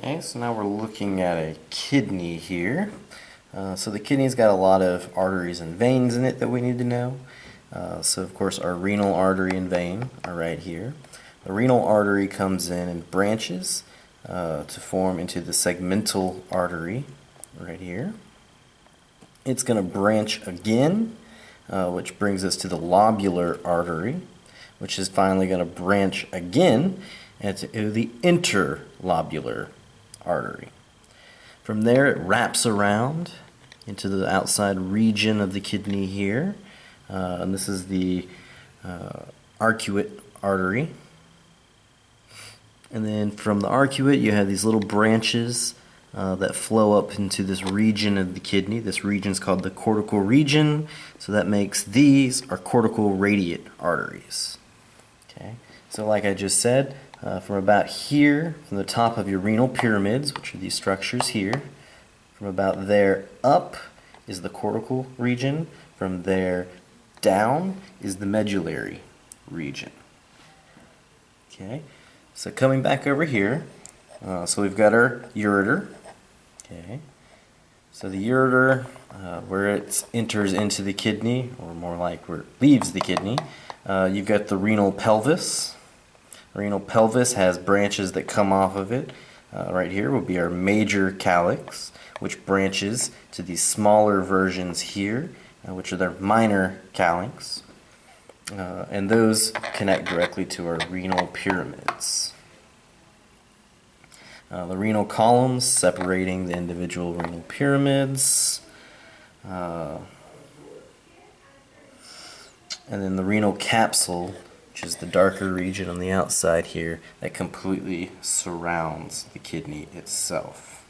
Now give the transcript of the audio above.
Okay, so now we're looking at a kidney here. Uh, so the kidney's got a lot of arteries and veins in it that we need to know. Uh, so of course our renal artery and vein are right here. The renal artery comes in and branches uh, to form into the segmental artery right here. It's going to branch again, uh, which brings us to the lobular artery, which is finally going to branch again into the interlobular artery. From there it wraps around into the outside region of the kidney here. Uh, and this is the uh, arcuate artery. And then from the arcuate you have these little branches uh, that flow up into this region of the kidney. This region is called the cortical region. So that makes these our cortical radiate arteries. Okay. So like I just said, uh, from about here, from the top of your renal pyramids, which are these structures here, from about there up is the cortical region. From there down is the medullary region. Okay, so coming back over here, uh, so we've got our ureter. Okay, so the ureter, uh, where it enters into the kidney, or more like where it leaves the kidney, uh, you've got the renal pelvis. Renal pelvis has branches that come off of it. Uh, right here will be our major calyx, which branches to these smaller versions here, uh, which are their minor calyx. Uh, and those connect directly to our renal pyramids. Uh, the renal columns separating the individual renal pyramids. Uh, and then the renal capsule which is the darker region on the outside here that completely surrounds the kidney itself.